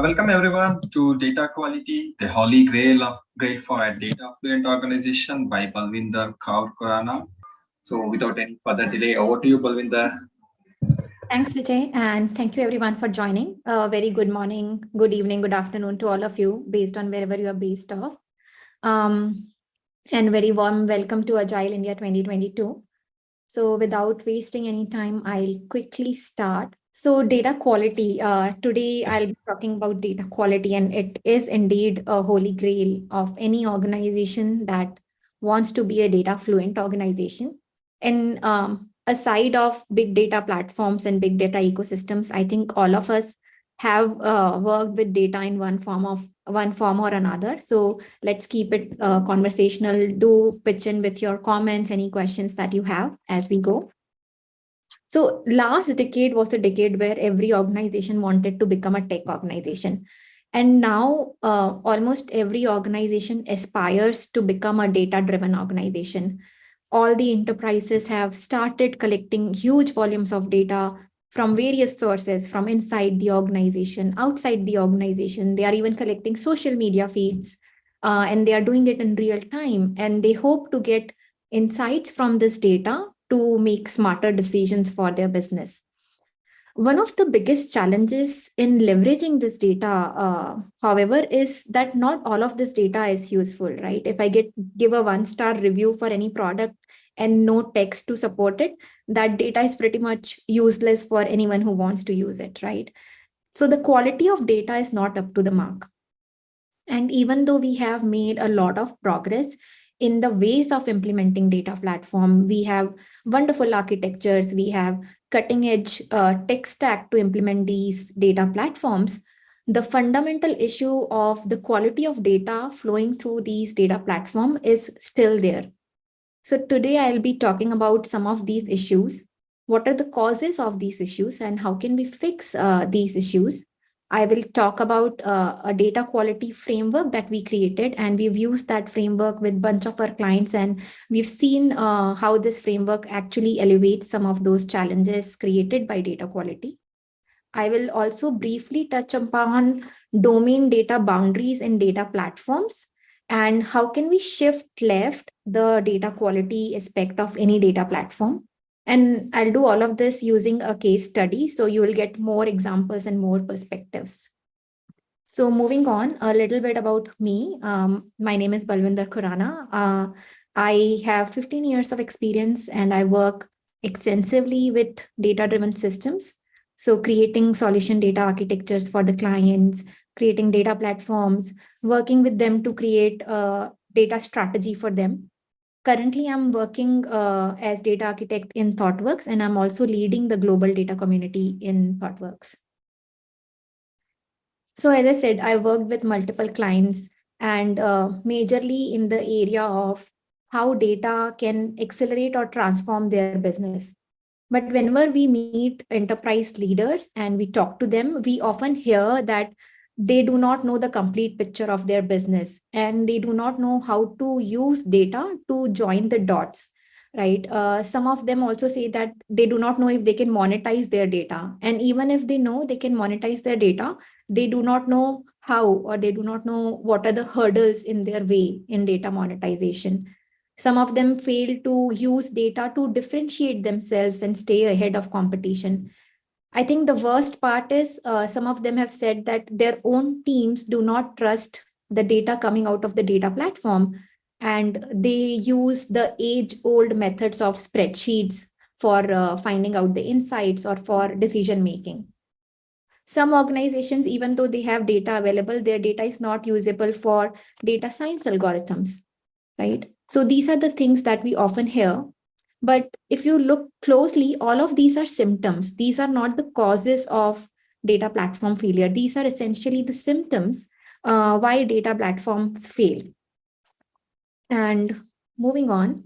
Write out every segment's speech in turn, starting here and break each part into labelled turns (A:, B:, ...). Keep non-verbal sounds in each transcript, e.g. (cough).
A: Welcome everyone to Data Quality, the holy grail of great for a data fluent organization by Balwinder Kaur Khurana. So without any further delay, over to you, Balwinder.
B: Thanks, Vijay, and thank you everyone for joining. Uh, very good morning, good evening, good afternoon to all of you, based on wherever you are based off. Um, and very warm welcome to Agile India 2022. So without wasting any time, I'll quickly start. So data quality, uh, today I'll be talking about data quality and it is indeed a holy grail of any organization that wants to be a data fluent organization. And um, aside of big data platforms and big data ecosystems, I think all of us have uh, worked with data in one form of one form or another. So let's keep it uh, conversational. Do pitch in with your comments, any questions that you have as we go. So last decade was a decade where every organization wanted to become a tech organization. And now uh, almost every organization aspires to become a data-driven organization. All the enterprises have started collecting huge volumes of data from various sources, from inside the organization, outside the organization. They are even collecting social media feeds, uh, and they are doing it in real time. And they hope to get insights from this data to make smarter decisions for their business. One of the biggest challenges in leveraging this data, uh, however, is that not all of this data is useful, right? If I get give a one-star review for any product and no text to support it, that data is pretty much useless for anyone who wants to use it, right? So the quality of data is not up to the mark. And even though we have made a lot of progress in the ways of implementing data platform. We have wonderful architectures. We have cutting edge uh, tech stack to implement these data platforms. The fundamental issue of the quality of data flowing through these data platform is still there. So today I'll be talking about some of these issues. What are the causes of these issues and how can we fix uh, these issues? I will talk about uh, a data quality framework that we created and we've used that framework with a bunch of our clients and we've seen uh, how this framework actually elevates some of those challenges created by data quality. I will also briefly touch upon domain data boundaries in data platforms and how can we shift left the data quality aspect of any data platform. And I'll do all of this using a case study, so you will get more examples and more perspectives. So moving on, a little bit about me. Um, my name is Balwinder Khurana. Uh, I have 15 years of experience and I work extensively with data-driven systems. So creating solution data architectures for the clients, creating data platforms, working with them to create a data strategy for them. Currently, I'm working uh, as data architect in ThoughtWorks, and I'm also leading the global data community in ThoughtWorks. So as I said, I worked with multiple clients and uh, majorly in the area of how data can accelerate or transform their business. But whenever we meet enterprise leaders and we talk to them, we often hear that they do not know the complete picture of their business and they do not know how to use data to join the dots right? Uh, some of them also say that they do not know if they can monetize their data. And even if they know they can monetize their data they do not know how or they do not know what are the hurdles in their way in data monetization. Some of them fail to use data to differentiate themselves and stay ahead of competition I think the worst part is uh, some of them have said that their own teams do not trust the data coming out of the data platform and they use the age old methods of spreadsheets for uh, finding out the insights or for decision making. Some organizations, even though they have data available, their data is not usable for data science algorithms, right? So these are the things that we often hear but if you look closely, all of these are symptoms. These are not the causes of data platform failure. These are essentially the symptoms uh, why data platforms fail. And moving on.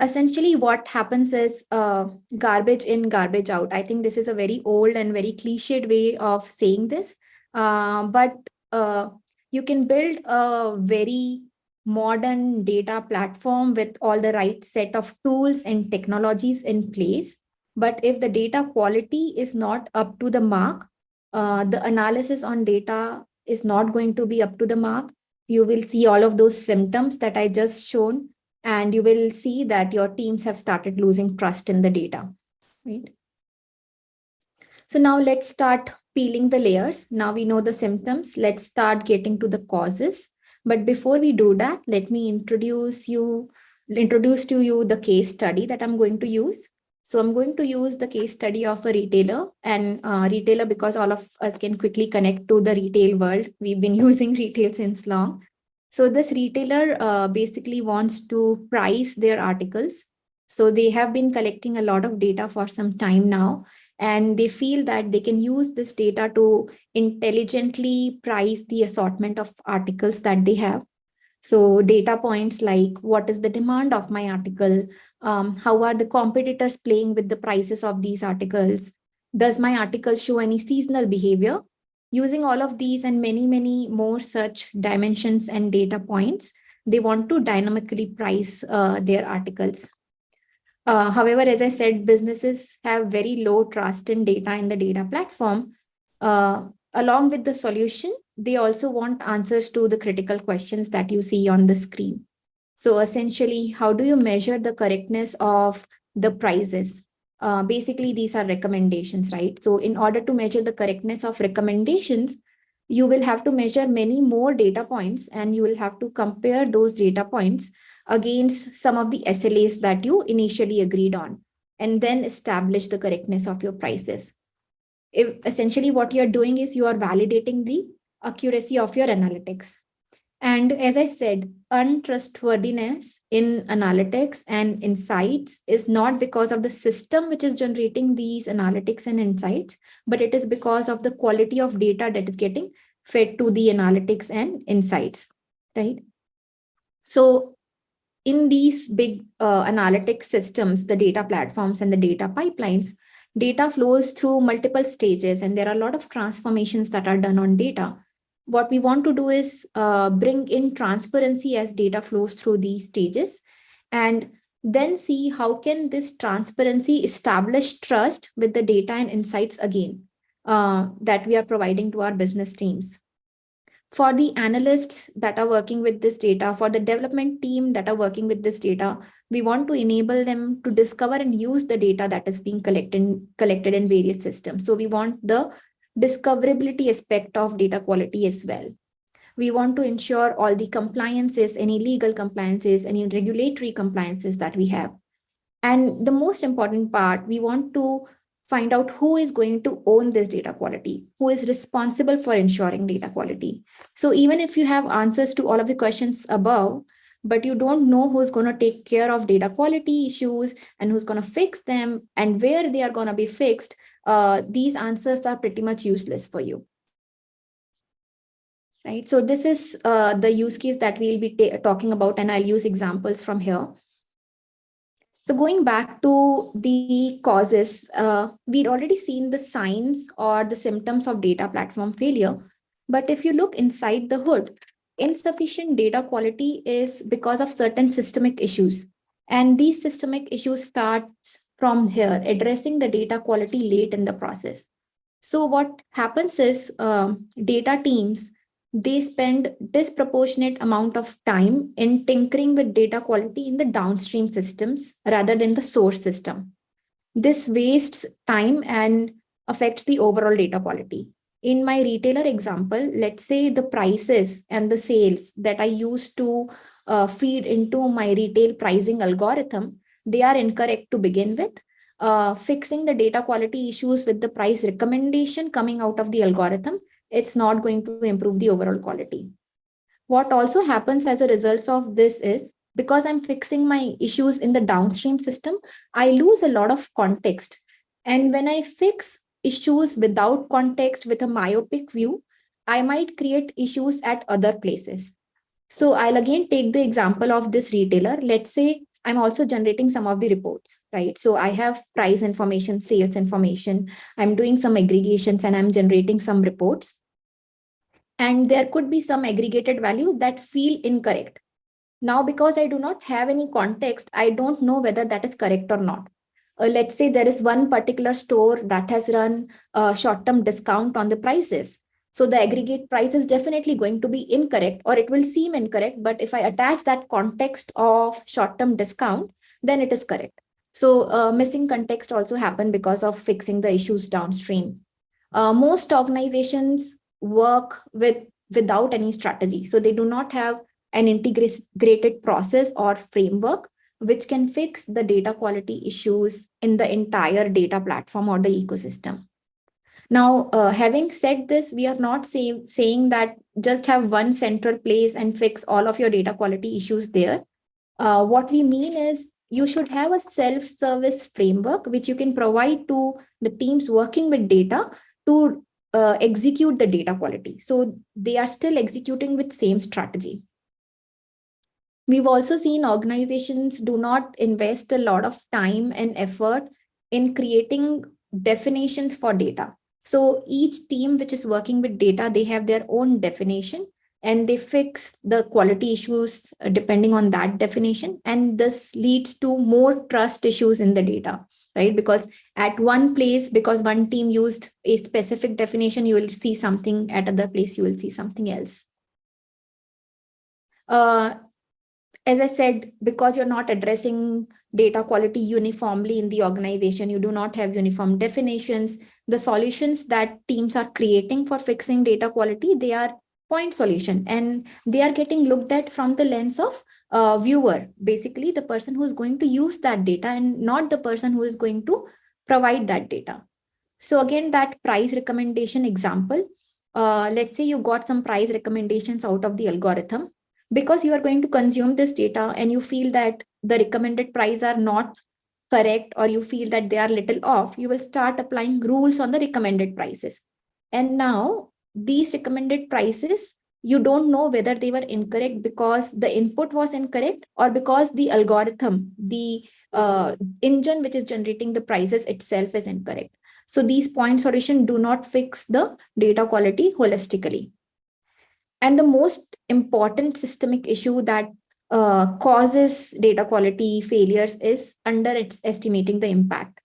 B: Essentially, what happens is uh, garbage in, garbage out. I think this is a very old and very cliched way of saying this, uh, but uh, you can build a very modern data platform with all the right set of tools and technologies in place. But if the data quality is not up to the mark, uh, the analysis on data is not going to be up to the mark. You will see all of those symptoms that I just shown, and you will see that your teams have started losing trust in the data, right? So now let's start peeling the layers. Now we know the symptoms. Let's start getting to the causes. But before we do that, let me introduce you, introduce to you the case study that I'm going to use. So I'm going to use the case study of a retailer and uh, retailer because all of us can quickly connect to the retail world. We've been (laughs) using retail since long. So this retailer uh, basically wants to price their articles. So they have been collecting a lot of data for some time now, and they feel that they can use this data to intelligently price the assortment of articles that they have. So data points like what is the demand of my article? Um, how are the competitors playing with the prices of these articles? Does my article show any seasonal behavior? Using all of these and many, many more such dimensions and data points, they want to dynamically price uh, their articles. Uh, however, as I said, businesses have very low trust in data in the data platform. Uh, along with the solution, they also want answers to the critical questions that you see on the screen. So essentially, how do you measure the correctness of the prices? Uh, basically, these are recommendations, right? So in order to measure the correctness of recommendations, you will have to measure many more data points and you will have to compare those data points against some of the SLAs that you initially agreed on, and then establish the correctness of your prices. If essentially what you're doing is you are validating the accuracy of your analytics. And as I said, untrustworthiness in analytics and insights is not because of the system which is generating these analytics and insights, but it is because of the quality of data that is getting fed to the analytics and insights, right? So in these big uh, analytic systems, the data platforms and the data pipelines, data flows through multiple stages and there are a lot of transformations that are done on data. What we want to do is uh, bring in transparency as data flows through these stages and then see how can this transparency establish trust with the data and insights again uh, that we are providing to our business teams for the analysts that are working with this data, for the development team that are working with this data, we want to enable them to discover and use the data that is being collected, collected in various systems. So we want the discoverability aspect of data quality as well. We want to ensure all the compliances, any legal compliances, any regulatory compliances that we have. And the most important part, we want to find out who is going to own this data quality, who is responsible for ensuring data quality. So even if you have answers to all of the questions above, but you don't know who's going to take care of data quality issues and who's going to fix them and where they are going to be fixed, uh, these answers are pretty much useless for you. Right, so this is uh, the use case that we'll be talking about, and I'll use examples from here. So going back to the causes, uh, we'd already seen the signs or the symptoms of data platform failure. But if you look inside the hood, insufficient data quality is because of certain systemic issues. And these systemic issues starts from here, addressing the data quality late in the process. So what happens is um, data teams they spend disproportionate amount of time in tinkering with data quality in the downstream systems rather than the source system. This wastes time and affects the overall data quality. In my retailer example, let's say the prices and the sales that I use to uh, feed into my retail pricing algorithm, they are incorrect to begin with. Uh, fixing the data quality issues with the price recommendation coming out of the algorithm it's not going to improve the overall quality. What also happens as a result of this is because I'm fixing my issues in the downstream system, I lose a lot of context. And when I fix issues without context with a myopic view, I might create issues at other places. So I'll again take the example of this retailer. Let's say I'm also generating some of the reports, right? So I have price information, sales information. I'm doing some aggregations and I'm generating some reports and there could be some aggregated values that feel incorrect. Now, because I do not have any context, I don't know whether that is correct or not. uh, let's say there is one particular store that has run a short-term discount on the prices. So the aggregate price is definitely going to be incorrect or it will seem incorrect. But if I attach that context of short-term discount, then it is correct. So uh, missing context also happened because of fixing the issues downstream. Uh, most organizations work with without any strategy. So they do not have an integrated process or framework which can fix the data quality issues in the entire data platform or the ecosystem. Now, uh, having said this, we are not say, saying that just have one central place and fix all of your data quality issues there. Uh, what we mean is you should have a self-service framework which you can provide to the teams working with data to uh, execute the data quality. So they are still executing with same strategy. We've also seen organizations do not invest a lot of time and effort in creating definitions for data. So each team which is working with data, they have their own definition and they fix the quality issues uh, depending on that definition. And this leads to more trust issues in the data, right? Because at one place, because one team used a specific definition, you will see something at other place, you will see something else. Uh, as I said, because you're not addressing data quality uniformly in the organization, you do not have uniform definitions. The solutions that teams are creating for fixing data quality, they are point solution and they are getting looked at from the lens of uh, viewer, basically the person who is going to use that data and not the person who is going to provide that data. So again, that price recommendation example, uh, let's say you got some price recommendations out of the algorithm because you are going to consume this data and you feel that the recommended price are not correct or you feel that they are little off, you will start applying rules on the recommended prices. And now these recommended prices, you don't know whether they were incorrect because the input was incorrect or because the algorithm, the uh, engine which is generating the prices itself is incorrect. So these point solution do not fix the data quality holistically. And the most important systemic issue that uh, causes data quality failures is underestimating the impact.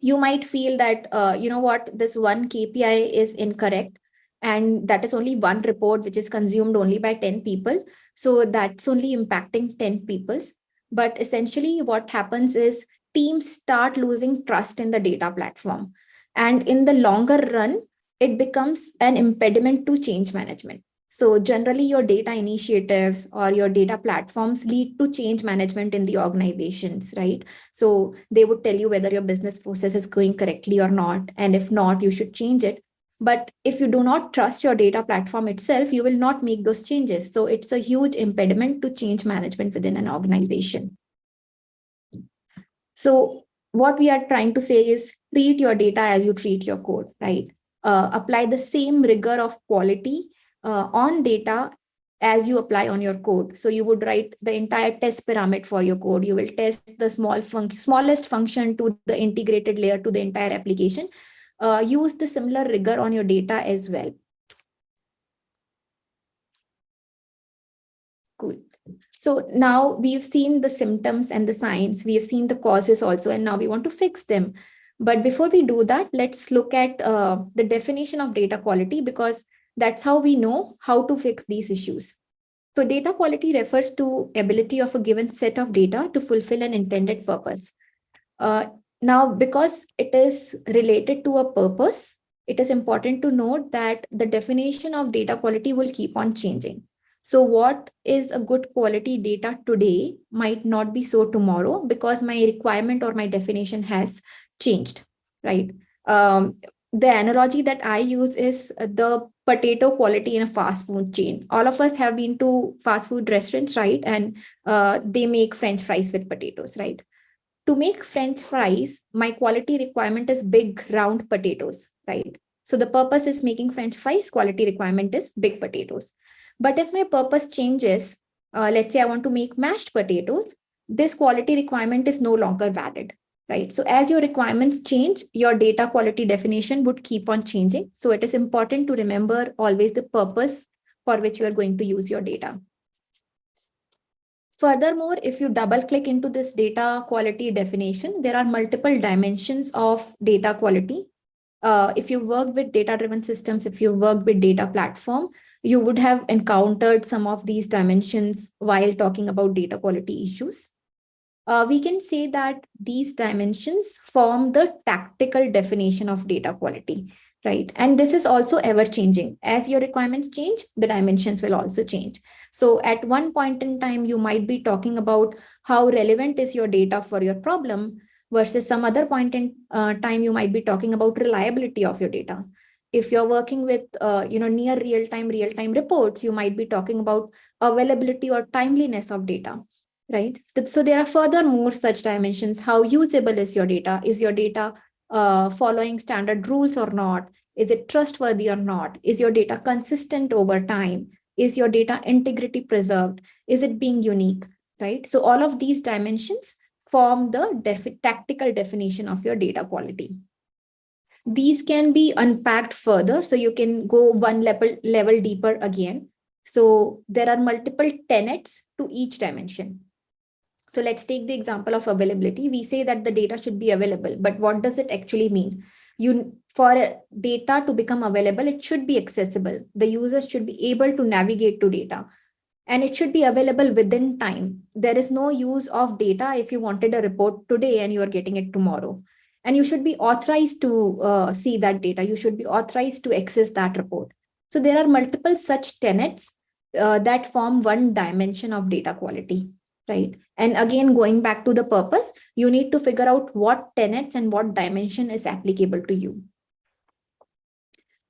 B: You might feel that, uh, you know what, this one KPI is incorrect and that is only one report which is consumed only by 10 people. So that's only impacting 10 peoples. But essentially what happens is teams start losing trust in the data platform. And in the longer run, it becomes an impediment to change management. So generally your data initiatives or your data platforms lead to change management in the organizations, right? So they would tell you whether your business process is going correctly or not. And if not, you should change it. But if you do not trust your data platform itself, you will not make those changes. So it's a huge impediment to change management within an organization. So what we are trying to say is treat your data as you treat your code, right? uh, apply the same rigor of quality uh, on data as you apply on your code. So you would write the entire test pyramid for your code. You will test the small fun smallest function to the integrated layer to the entire application. Uh, use the similar rigor on your data as well. Cool. So now we've seen the symptoms and the signs. We have seen the causes also, and now we want to fix them. But before we do that, let's look at uh, the definition of data quality because that's how we know how to fix these issues. So data quality refers to ability of a given set of data to fulfill an intended purpose. Uh, now, because it is related to a purpose, it is important to note that the definition of data quality will keep on changing. So what is a good quality data today might not be so tomorrow because my requirement or my definition has changed, right? Um, the analogy that I use is the potato quality in a fast food chain. All of us have been to fast food restaurants, right? And uh, they make French fries with potatoes, right? To make French fries, my quality requirement is big round potatoes, right? So the purpose is making French fries, quality requirement is big potatoes. But if my purpose changes, uh, let's say I want to make mashed potatoes, this quality requirement is no longer valid right? So as your requirements change, your data quality definition would keep on changing. So it is important to remember always the purpose for which you are going to use your data. Furthermore, if you double click into this data quality definition, there are multiple dimensions of data quality. Uh, if you work with data-driven systems, if you work with data platform, you would have encountered some of these dimensions while talking about data quality issues. Uh, we can say that these dimensions form the tactical definition of data quality, right? And this is also ever changing. As your requirements change, the dimensions will also change. So at one point in time, you might be talking about how relevant is your data for your problem versus some other point in uh, time, you might be talking about reliability of your data. If you're working with, uh, you know, near real-time, real-time reports, you might be talking about availability or timeliness of data right? So there are further more such dimensions. How usable is your data? Is your data uh, following standard rules or not? Is it trustworthy or not? Is your data consistent over time? Is your data integrity preserved? Is it being unique, right? So all of these dimensions form the def tactical definition of your data quality. These can be unpacked further, so you can go one level, level deeper again. So there are multiple tenets to each dimension. So let's take the example of availability. We say that the data should be available, but what does it actually mean? You For data to become available, it should be accessible. The user should be able to navigate to data and it should be available within time. There is no use of data if you wanted a report today and you are getting it tomorrow. And you should be authorized to uh, see that data. You should be authorized to access that report. So there are multiple such tenets uh, that form one dimension of data quality right? And again, going back to the purpose, you need to figure out what tenets and what dimension is applicable to you.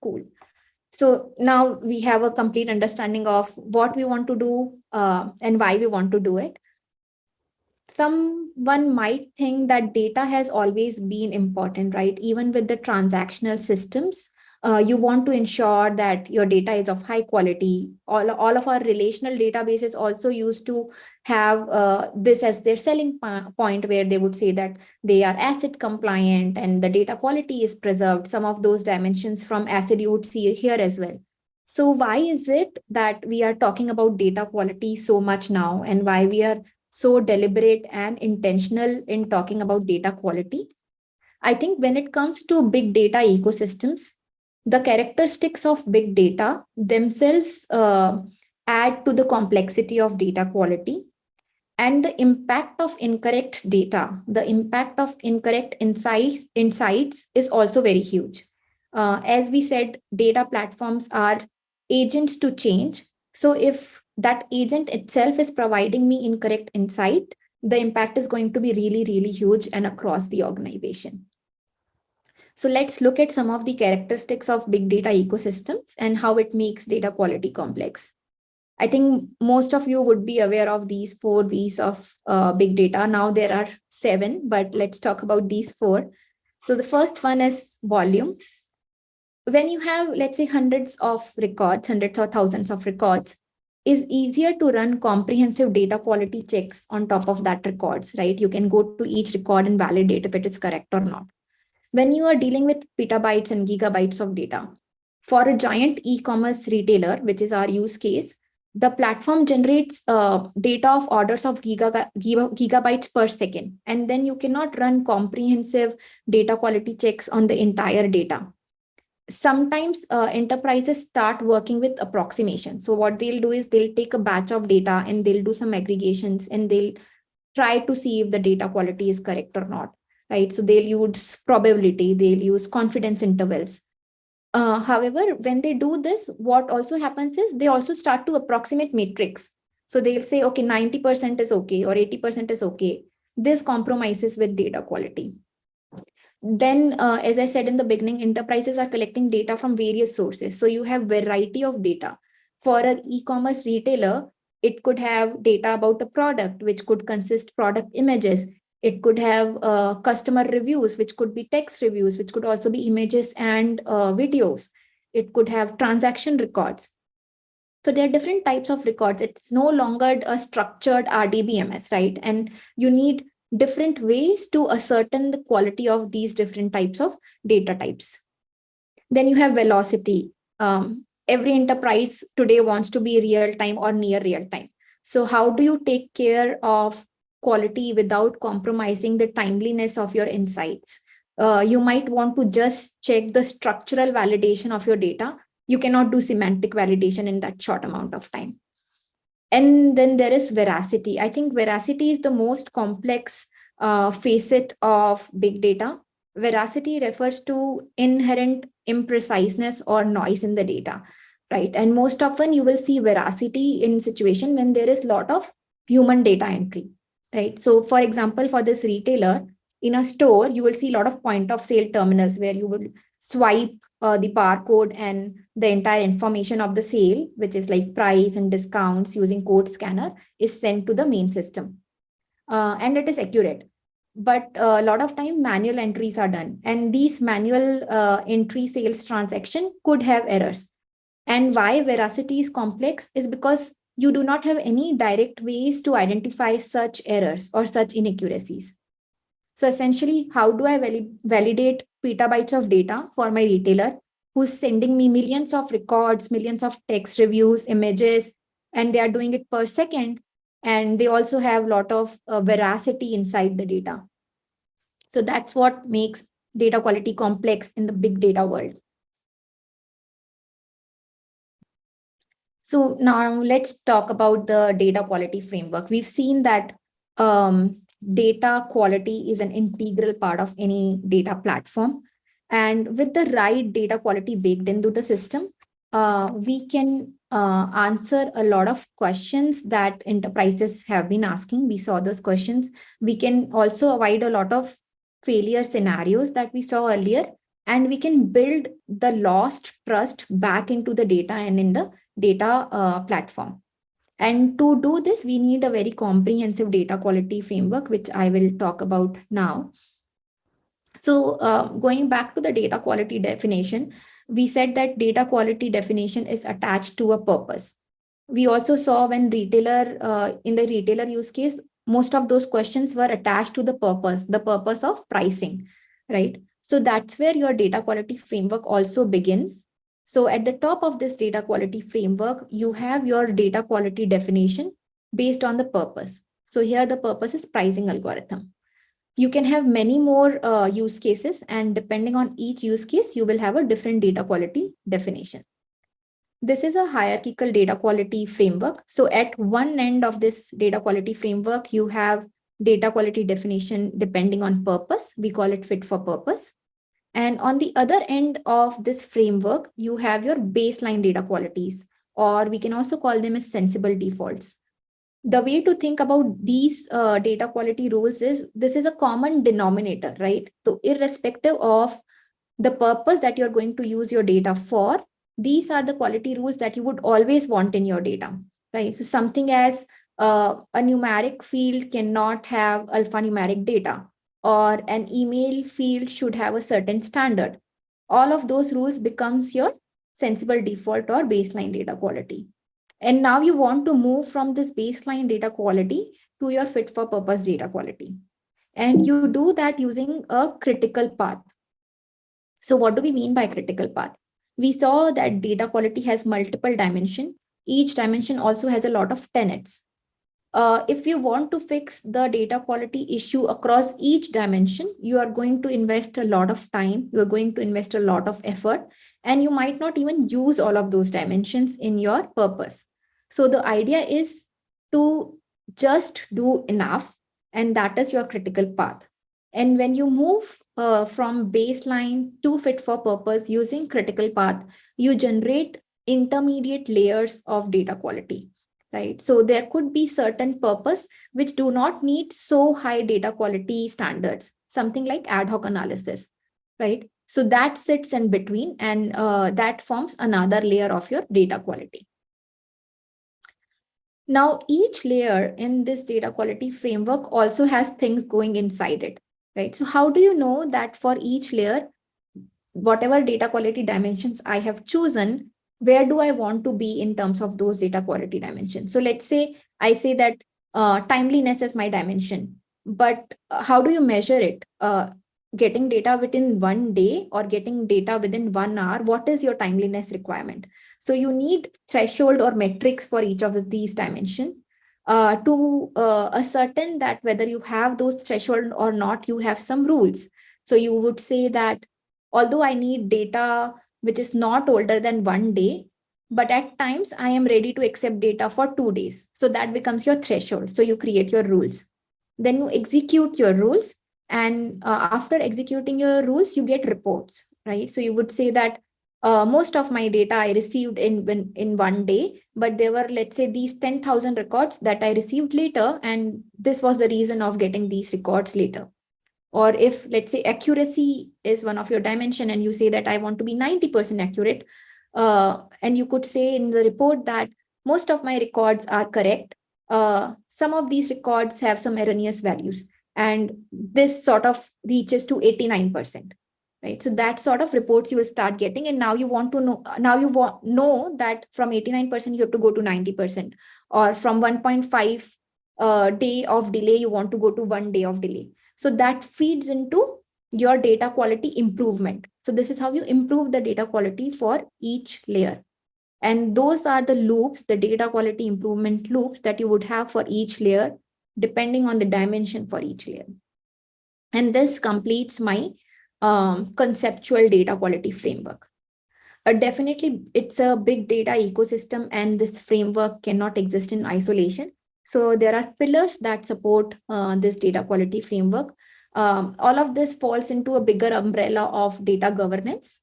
B: Cool. So now we have a complete understanding of what we want to do uh, and why we want to do it. Someone might think that data has always been important, right? Even with the transactional systems, uh, you want to ensure that your data is of high quality. All, all of our relational databases also used to have uh, this as their selling point where they would say that they are ACID compliant and the data quality is preserved. Some of those dimensions from ACID you would see here as well. So why is it that we are talking about data quality so much now and why we are so deliberate and intentional in talking about data quality? I think when it comes to big data ecosystems, the characteristics of big data themselves uh, add to the complexity of data quality and the impact of incorrect data, the impact of incorrect insights, insights is also very huge. Uh, as we said, data platforms are agents to change. So if that agent itself is providing me incorrect insight, the impact is going to be really, really huge and across the organization. So let's look at some of the characteristics of big data ecosystems and how it makes data quality complex. I think most of you would be aware of these four V's of uh, big data. Now there are seven, but let's talk about these four. So the first one is volume. When you have, let's say, hundreds of records, hundreds or thousands of records, is easier to run comprehensive data quality checks on top of that records, right? You can go to each record and validate if it is correct or not when you are dealing with petabytes and gigabytes of data. For a giant e-commerce retailer, which is our use case, the platform generates uh, data of orders of giga, giga, gigabytes per second. And then you cannot run comprehensive data quality checks on the entire data. Sometimes uh, enterprises start working with approximation. So what they'll do is they'll take a batch of data and they'll do some aggregations and they'll try to see if the data quality is correct or not right? So they'll use probability, they'll use confidence intervals. Uh, however, when they do this, what also happens is they also start to approximate matrix. So they'll say, okay, 90% is okay or 80% is okay. This compromises with data quality. Then, uh, as I said in the beginning, enterprises are collecting data from various sources. So you have variety of data. For an e-commerce retailer, it could have data about a product, which could consist product images. It could have uh, customer reviews, which could be text reviews, which could also be images and uh, videos. It could have transaction records. So there are different types of records. It's no longer a structured RDBMS, right? And you need different ways to ascertain the quality of these different types of data types. Then you have velocity. Um, every enterprise today wants to be real time or near real time. So how do you take care of quality without compromising the timeliness of your insights? Uh, you might want to just check the structural validation of your data. You cannot do semantic validation in that short amount of time. And then there is veracity. I think veracity is the most complex uh, facet of big data. Veracity refers to inherent impreciseness or noise in the data, right? And most often you will see veracity in situation when there is lot of human data entry, right? So for example, for this retailer, in a store, you will see a lot of point of sale terminals where you will swipe uh, the barcode and the entire information of the sale, which is like price and discounts using code scanner is sent to the main system. Uh, and it is accurate. But uh, a lot of time manual entries are done and these manual uh, entry sales transaction could have errors. And why veracity is complex is because you do not have any direct ways to identify such errors or such inaccuracies. So essentially, how do I validate petabytes of data for my retailer who's sending me millions of records, millions of text reviews, images, and they are doing it per second. And they also have a lot of uh, veracity inside the data. So that's what makes data quality complex in the big data world. So now let's talk about the data quality framework. We've seen that um, data quality is an integral part of any data platform. And with the right data quality baked into the system, uh, we can uh, answer a lot of questions that enterprises have been asking. We saw those questions. We can also avoid a lot of failure scenarios that we saw earlier, and we can build the lost trust back into the data and in the data uh, platform. And to do this, we need a very comprehensive data quality framework, which I will talk about now. So uh, going back to the data quality definition, we said that data quality definition is attached to a purpose. We also saw when retailer, uh, in the retailer use case, most of those questions were attached to the purpose, the purpose of pricing, right? So that's where your data quality framework also begins. So at the top of this data quality framework, you have your data quality definition based on the purpose. So here the purpose is pricing algorithm. You can have many more uh, use cases and depending on each use case, you will have a different data quality definition. This is a hierarchical data quality framework. So at one end of this data quality framework, you have data quality definition depending on purpose. We call it fit for purpose. And on the other end of this framework, you have your baseline data qualities, or we can also call them as sensible defaults. The way to think about these uh, data quality rules is this is a common denominator, right? So irrespective of the purpose that you're going to use your data for, these are the quality rules that you would always want in your data, right? So something as uh, a numeric field cannot have alphanumeric data or an email field should have a certain standard. All of those rules becomes your sensible default or baseline data quality. And now you want to move from this baseline data quality to your fit for purpose data quality. And you do that using a critical path. So what do we mean by critical path? We saw that data quality has multiple dimension. Each dimension also has a lot of tenets uh, if you want to fix the data quality issue across each dimension, you are going to invest a lot of time, you are going to invest a lot of effort, and you might not even use all of those dimensions in your purpose. So the idea is to just do enough, and that is your critical path. And when you move uh, from baseline to fit for purpose using critical path, you generate intermediate layers of data quality right? So there could be certain purpose which do not need so high data quality standards, something like ad hoc analysis, right? So that sits in between and uh, that forms another layer of your data quality. Now, each layer in this data quality framework also has things going inside it, right? So how do you know that for each layer, whatever data quality dimensions I have chosen, where do I want to be in terms of those data quality dimensions? So let's say I say that uh, timeliness is my dimension, but uh, how do you measure it? Uh, getting data within one day or getting data within one hour, what is your timeliness requirement? So you need threshold or metrics for each of these dimensions. uh, to uh, ascertain that whether you have those threshold or not, you have some rules. So you would say that although I need data which is not older than one day, but at times I am ready to accept data for two days. So that becomes your threshold. So you create your rules. Then you execute your rules. And uh, after executing your rules, you get reports, right? So you would say that uh, most of my data I received in, in, in one day, but there were, let's say, these 10,000 records that I received later, and this was the reason of getting these records later. Or if, let's say, accuracy is one of your dimension, and you say that I want to be 90% accurate, uh, and you could say in the report that most of my records are correct. Uh, some of these records have some erroneous values, and this sort of reaches to 89% right? So that sort of reports you will start getting. And now you want to know, now you want know that from 89%, you have to go to 90% or from 1.5 uh, day of delay, you want to go to one day of delay. So that feeds into your data quality improvement. So this is how you improve the data quality for each layer. And those are the loops, the data quality improvement loops that you would have for each layer, depending on the dimension for each layer. And this completes my um, conceptual data quality framework. Uh, definitely, it's a big data ecosystem and this framework cannot exist in isolation. So there are pillars that support uh, this data quality framework. Um, all of this falls into a bigger umbrella of data governance.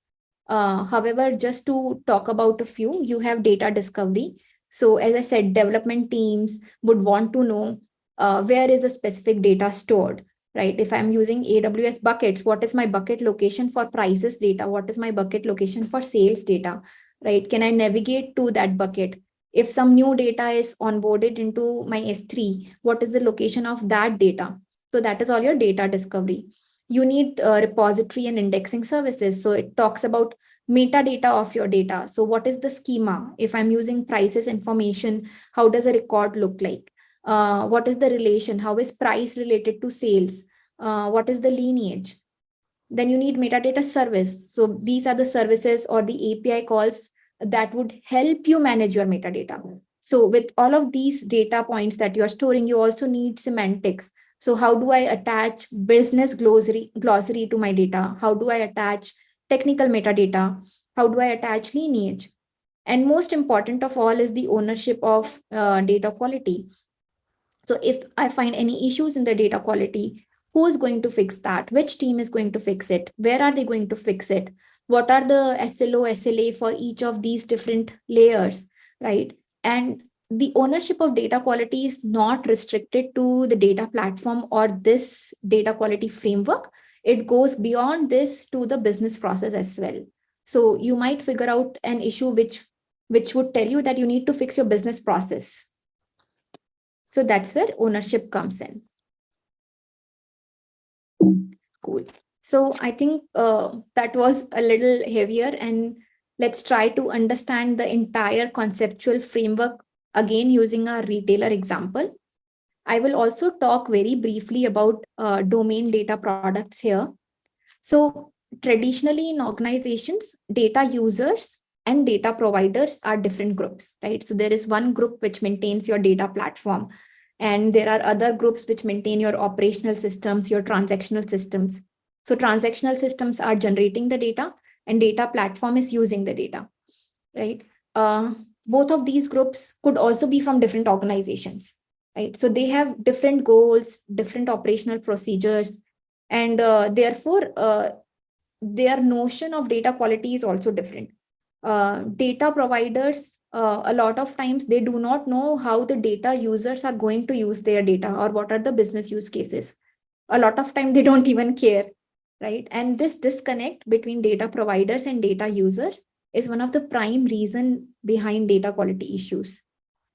B: Uh, however, just to talk about a few, you have data discovery. So as I said, development teams would want to know uh, where is a specific data stored right? If I'm using AWS buckets, what is my bucket location for prices data? What is my bucket location for sales data, right? Can I navigate to that bucket? If some new data is onboarded into my S3, what is the location of that data? So that is all your data discovery. You need repository and indexing services. So it talks about metadata of your data. So what is the schema? If I'm using prices information, how does a record look like? Uh, what is the relation? How is price related to sales? Uh, what is the lineage? Then you need metadata service. So these are the services or the API calls that would help you manage your metadata. So with all of these data points that you're storing, you also need semantics. So how do I attach business glossary, glossary to my data? How do I attach technical metadata? How do I attach lineage? And most important of all is the ownership of uh, data quality. So if I find any issues in the data quality, who is going to fix that? Which team is going to fix it? Where are they going to fix it? What are the SLO, SLA for each of these different layers, right? And the ownership of data quality is not restricted to the data platform or this data quality framework. It goes beyond this to the business process as well. So you might figure out an issue which, which would tell you that you need to fix your business process so that's where ownership comes in. Cool. So I think uh, that was a little heavier and let's try to understand the entire conceptual framework again using our retailer example. I will also talk very briefly about uh, domain data products here. So traditionally in organizations, data users and data providers are different groups, right? So there is one group which maintains your data platform. And there are other groups which maintain your operational systems, your transactional systems. So transactional systems are generating the data and data platform is using the data, right? Uh, both of these groups could also be from different organizations, right? So they have different goals, different operational procedures, and uh, therefore uh, their notion of data quality is also different uh, data providers, uh, a lot of times they do not know how the data users are going to use their data or what are the business use cases. A lot of time they don't even care, right? And this disconnect between data providers and data users is one of the prime reason behind data quality issues.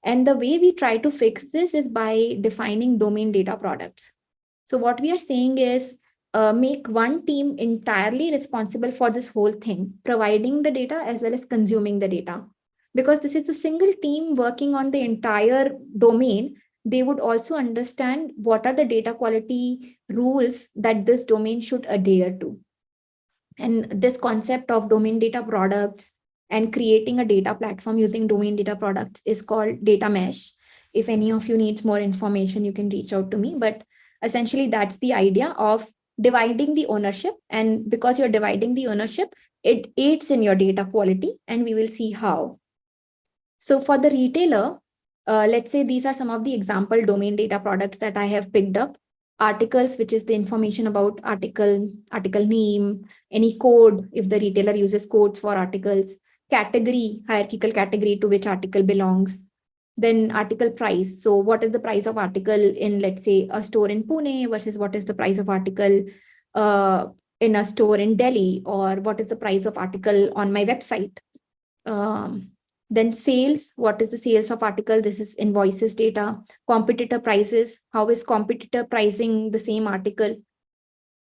B: And the way we try to fix this is by defining domain data products. So what we are saying is uh, make one team entirely responsible for this whole thing, providing the data as well as consuming the data. Because this is a single team working on the entire domain, they would also understand what are the data quality rules that this domain should adhere to. And this concept of domain data products and creating a data platform using domain data products is called data mesh. if any of you needs more information, you can reach out to me. But essentially, that's the idea of dividing the ownership. And because you're dividing the ownership, it aids in your data quality, and we will see how. So for the retailer, uh, let's say these are some of the example domain data products that I have picked up. Articles, which is the information about article, article name, any code, if the retailer uses codes for articles, category, hierarchical category to which article belongs, then article price. So what is the price of article in, let's say, a store in Pune versus what is the price of article uh, in a store in Delhi, or what is the price of article on my website. Um, then sales, what is the sales of article? This is invoices data, competitor prices. How is competitor pricing the same article?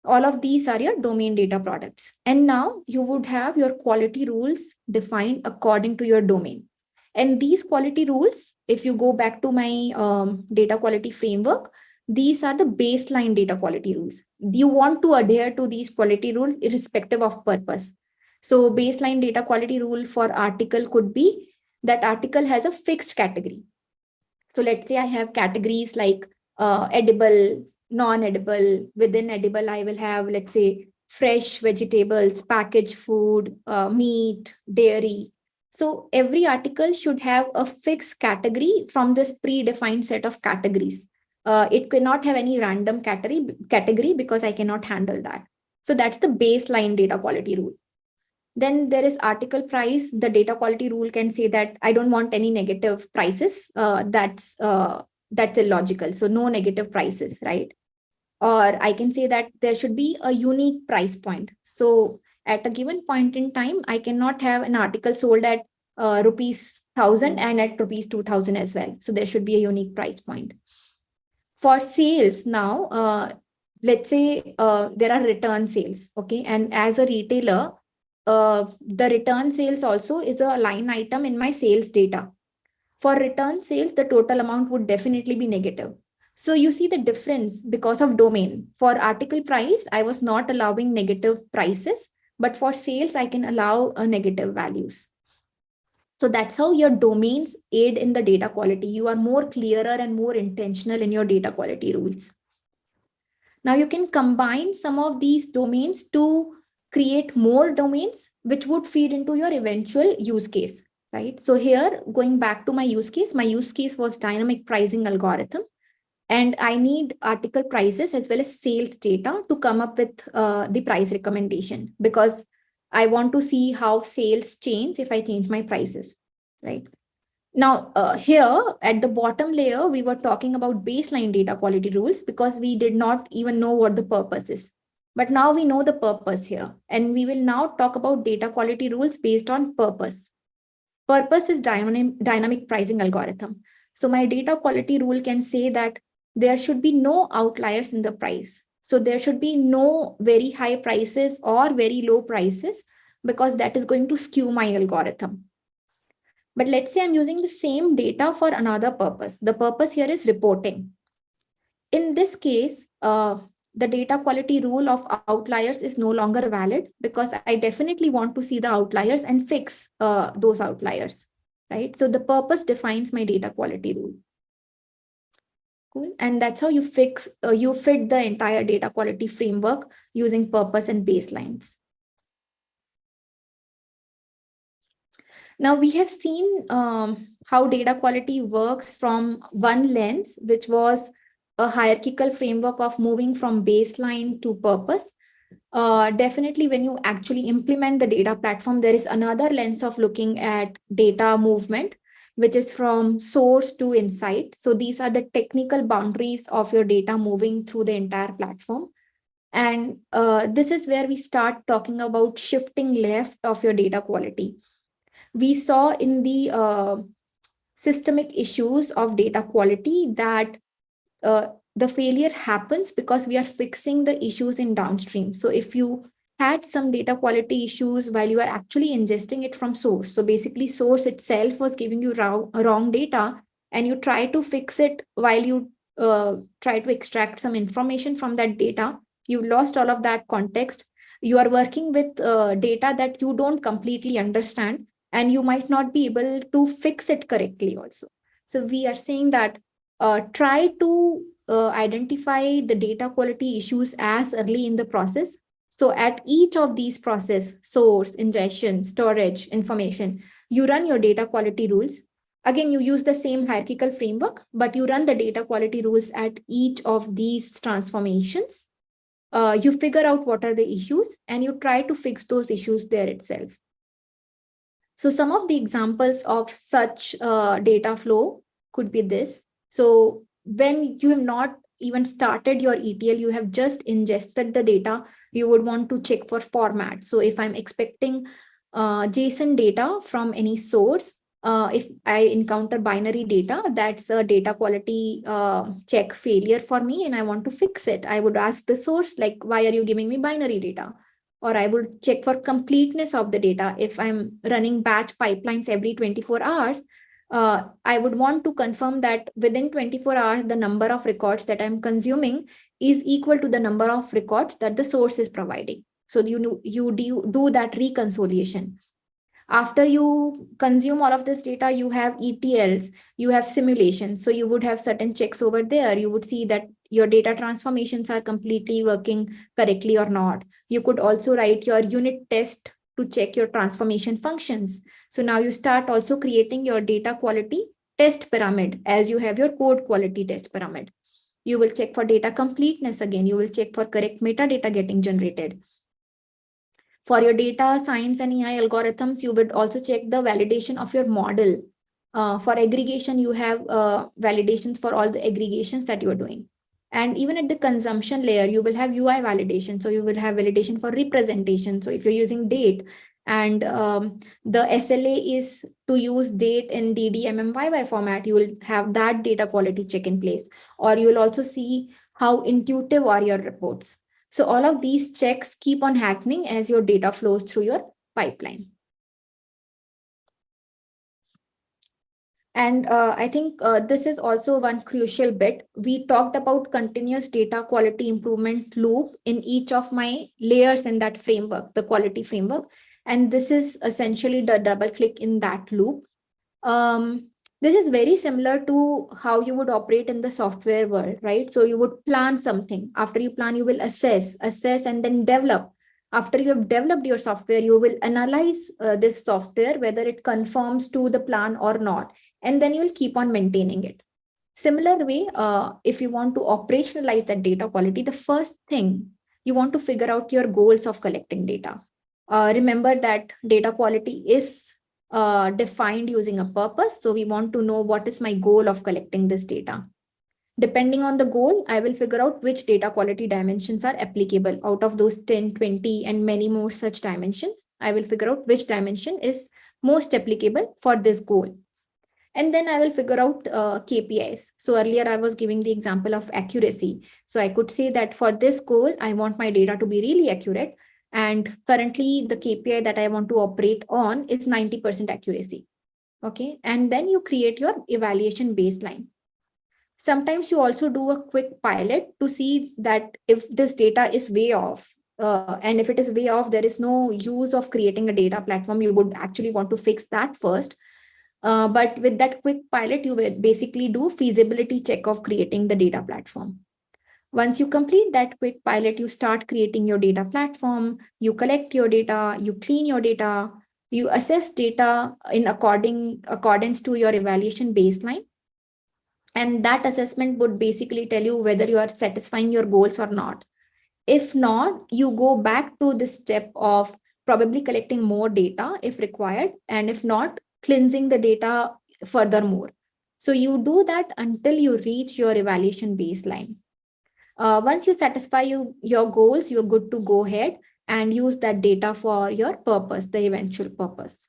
B: All of these are your domain data products. And now you would have your quality rules defined according to your domain. And these quality rules, if you go back to my um, data quality framework, these are the baseline data quality rules. You want to adhere to these quality rules irrespective of purpose. So baseline data quality rule for article could be that article has a fixed category. So let's say I have categories like uh, edible, non-edible. Within edible, I will have, let's say, fresh vegetables, packaged food, uh, meat, dairy. So every article should have a fixed category from this predefined set of categories. Uh, it cannot have any random category, category because I cannot handle that. So that's the baseline data quality rule. Then there is article price. The data quality rule can say that I don't want any negative prices. Uh, that's uh, that's illogical. So no negative prices, right? Or I can say that there should be a unique price point. So at a given point in time, I cannot have an article sold at uh, rupees 1000 and at rupees 2000 as well. So there should be a unique price point. For sales now, uh, let's say uh, there are return sales, okay? And as a retailer, uh, the return sales also is a line item in my sales data. For return sales, the total amount would definitely be negative. So you see the difference because of domain. For article price, I was not allowing negative prices, but for sales, I can allow a negative values. So that's how your domains aid in the data quality. You are more clearer and more intentional in your data quality rules. Now you can combine some of these domains to create more domains which would feed into your eventual use case, right? So here, going back to my use case, my use case was dynamic pricing algorithm. And I need article prices as well as sales data to come up with uh, the price recommendation because I want to see how sales change if I change my prices, right? Now, uh, here at the bottom layer, we were talking about baseline data quality rules because we did not even know what the purpose is. But now we know the purpose here, and we will now talk about data quality rules based on purpose. Purpose is dynamic, dynamic pricing algorithm. So my data quality rule can say that there should be no outliers in the price. So there should be no very high prices or very low prices because that is going to skew my algorithm. But let's say I'm using the same data for another purpose. The purpose here is reporting. In this case, uh, the data quality rule of outliers is no longer valid because I definitely want to see the outliers and fix uh, those outliers, right? So the purpose defines my data quality rule. Cool. And that's how you fix, uh, you fit the entire data quality framework using purpose and baselines. Now we have seen um, how data quality works from one lens, which was a hierarchical framework of moving from baseline to purpose. Uh, definitely when you actually implement the data platform, there is another lens of looking at data movement, which is from source to insight. So these are the technical boundaries of your data moving through the entire platform. And uh, this is where we start talking about shifting left of your data quality. We saw in the uh, systemic issues of data quality that uh, the failure happens because we are fixing the issues in downstream. So if you had some data quality issues while you are actually ingesting it from source, so basically source itself was giving you wrong, wrong data and you try to fix it while you uh, try to extract some information from that data, You've lost all of that context. You are working with uh, data that you don't completely understand and you might not be able to fix it correctly also. So we are saying that uh, try to uh, identify the data quality issues as early in the process. So at each of these process, source, ingestion, storage, information, you run your data quality rules. Again, you use the same hierarchical framework, but you run the data quality rules at each of these transformations. Uh, you figure out what are the issues and you try to fix those issues there itself. So some of the examples of such uh, data flow could be this. So when you have not even started your ETL, you have just ingested the data, you would want to check for format. So if I'm expecting uh, JSON data from any source, uh, if I encounter binary data, that's a data quality uh, check failure for me and I want to fix it. I would ask the source, like, why are you giving me binary data? Or I would check for completeness of the data. If I'm running batch pipelines every 24 hours, uh, I would want to confirm that within 24 hours, the number of records that I'm consuming is equal to the number of records that the source is providing. So you, you do, do that reconciliation. After you consume all of this data, you have ETLs, you have simulations. So you would have certain checks over there. You would see that your data transformations are completely working correctly or not. You could also write your unit test to check your transformation functions. So now you start also creating your data quality test pyramid as you have your code quality test pyramid. You will check for data completeness again. You will check for correct metadata getting generated. For your data science and AI algorithms, you would also check the validation of your model. Uh, for aggregation, you have uh, validations for all the aggregations that you're doing. And even at the consumption layer, you will have UI validation. So you will have validation for representation. So if you're using date and um, the SLA is to use date in DDMMYY format, you will have that data quality check in place. Or you will also see how intuitive are your reports. So all of these checks keep on happening as your data flows through your pipeline. And uh, I think uh, this is also one crucial bit. We talked about continuous data quality improvement loop in each of my layers in that framework, the quality framework. And this is essentially the double click in that loop. Um, this is very similar to how you would operate in the software world, right? So you would plan something. After you plan, you will assess, assess, and then develop after you have developed your software, you will analyze uh, this software, whether it conforms to the plan or not, and then you'll keep on maintaining it. Similar way, uh, if you want to operationalize that data quality, the first thing you want to figure out your goals of collecting data. Uh, remember that data quality is uh, defined using a purpose. So we want to know what is my goal of collecting this data. Depending on the goal, I will figure out which data quality dimensions are applicable out of those 10, 20, and many more such dimensions. I will figure out which dimension is most applicable for this goal. And then I will figure out uh, KPIs. So earlier I was giving the example of accuracy. So I could say that for this goal, I want my data to be really accurate. And currently the KPI that I want to operate on is 90% accuracy. Okay. And then you create your evaluation baseline. Sometimes you also do a quick pilot to see that if this data is way off, uh, and if it is way off, there is no use of creating a data platform. You would actually want to fix that first. Uh, but with that quick pilot, you will basically do feasibility check of creating the data platform. Once you complete that quick pilot, you start creating your data platform, you collect your data, you clean your data, you assess data in according accordance to your evaluation baseline, and that assessment would basically tell you whether you are satisfying your goals or not. If not, you go back to the step of probably collecting more data if required. And if not, cleansing the data furthermore. So you do that until you reach your evaluation baseline. Uh, once you satisfy you, your goals, you're good to go ahead and use that data for your purpose, the eventual purpose.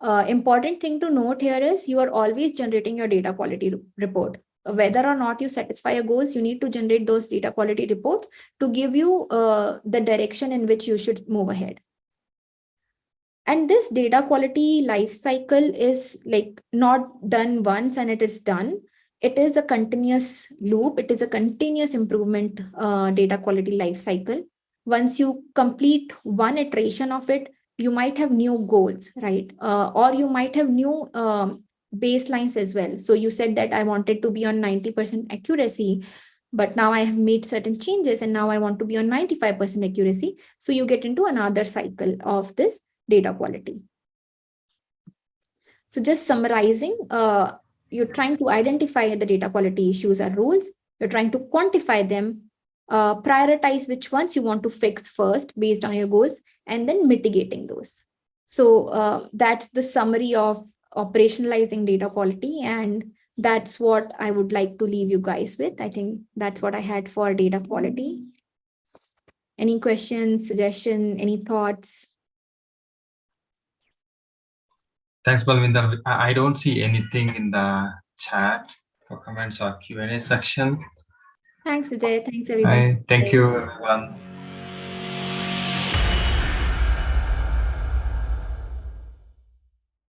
B: Uh, important thing to note here is you are always generating your data quality report. Whether or not you satisfy your goals, you need to generate those data quality reports to give you uh, the direction in which you should move ahead. And this data quality life cycle is like not done once and it is done. It is a continuous loop. It is a continuous improvement uh, data quality life cycle. Once you complete one iteration of it, you might have new goals, right? Uh, or you might have new um, baselines as well. So you said that I wanted to be on 90% accuracy, but now I have made certain changes and now I want to be on 95% accuracy. So you get into another cycle of this data quality. So just summarizing, uh, you're trying to identify the data quality issues or rules. You're trying to quantify them, uh, prioritize which ones you want to fix first based on your goals, and then mitigating those. So uh, that's the summary of operationalizing data quality. And that's what I would like to leave you guys with. I think that's what I had for data quality. Any questions, suggestion, any thoughts?
A: Thanks, Balvinder. I don't see anything in the chat for comments or Q&A section.
B: Thanks, Ajay. Thanks, everyone.
A: I thank you, everyone.